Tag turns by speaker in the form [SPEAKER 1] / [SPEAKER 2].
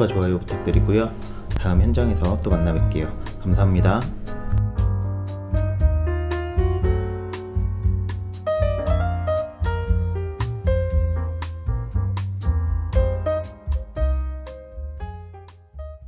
[SPEAKER 1] 구독과 좋아요 부탁드리고요. 다음 현장에서 또 만나 뵐게요. 감사합니다.